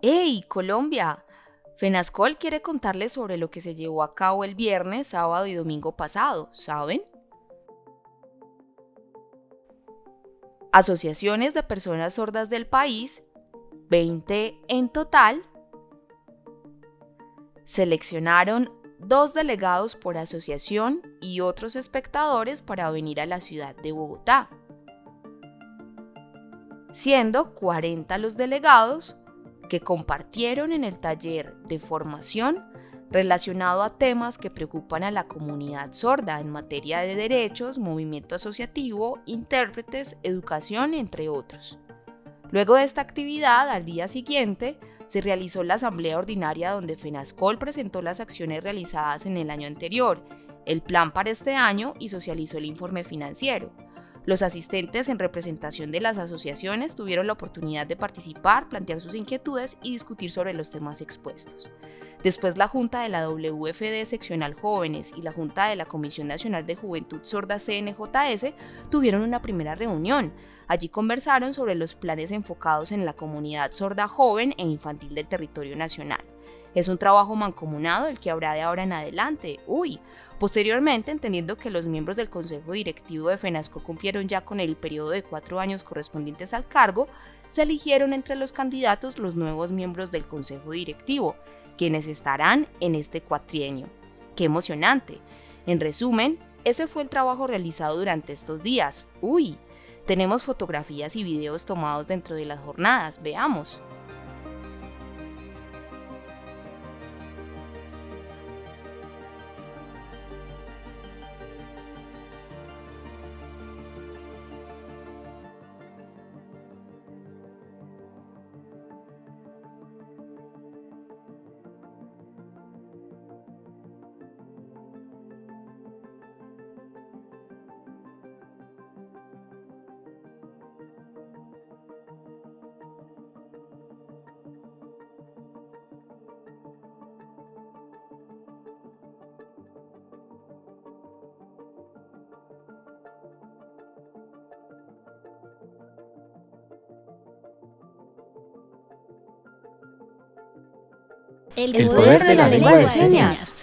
¡Hey, Colombia! Fenascol quiere contarles sobre lo que se llevó a cabo el viernes, sábado y domingo pasado, ¿saben? Asociaciones de personas sordas del país, 20 en total, seleccionaron dos delegados por asociación y otros espectadores para venir a la ciudad de Bogotá, siendo 40 los delegados que compartieron en el taller de formación relacionado a temas que preocupan a la comunidad sorda en materia de derechos, movimiento asociativo, intérpretes, educación, entre otros. Luego de esta actividad, al día siguiente, se realizó la asamblea ordinaria donde FENASCOL presentó las acciones realizadas en el año anterior, el plan para este año y socializó el informe financiero. Los asistentes en representación de las asociaciones tuvieron la oportunidad de participar, plantear sus inquietudes y discutir sobre los temas expuestos. Después la Junta de la WFD Seccional Jóvenes y la Junta de la Comisión Nacional de Juventud Sorda CNJS tuvieron una primera reunión. Allí conversaron sobre los planes enfocados en la comunidad sorda joven e infantil del territorio nacional. Es un trabajo mancomunado el que habrá de ahora en adelante. Uy, Posteriormente, entendiendo que los miembros del Consejo Directivo de FENASCO cumplieron ya con el periodo de cuatro años correspondientes al cargo, se eligieron entre los candidatos los nuevos miembros del Consejo Directivo, quienes estarán en este cuatrienio. ¡Qué emocionante! En resumen, ese fue el trabajo realizado durante estos días. ¡Uy! Tenemos fotografías y videos tomados dentro de las jornadas, veamos. El poder de la lengua de señas.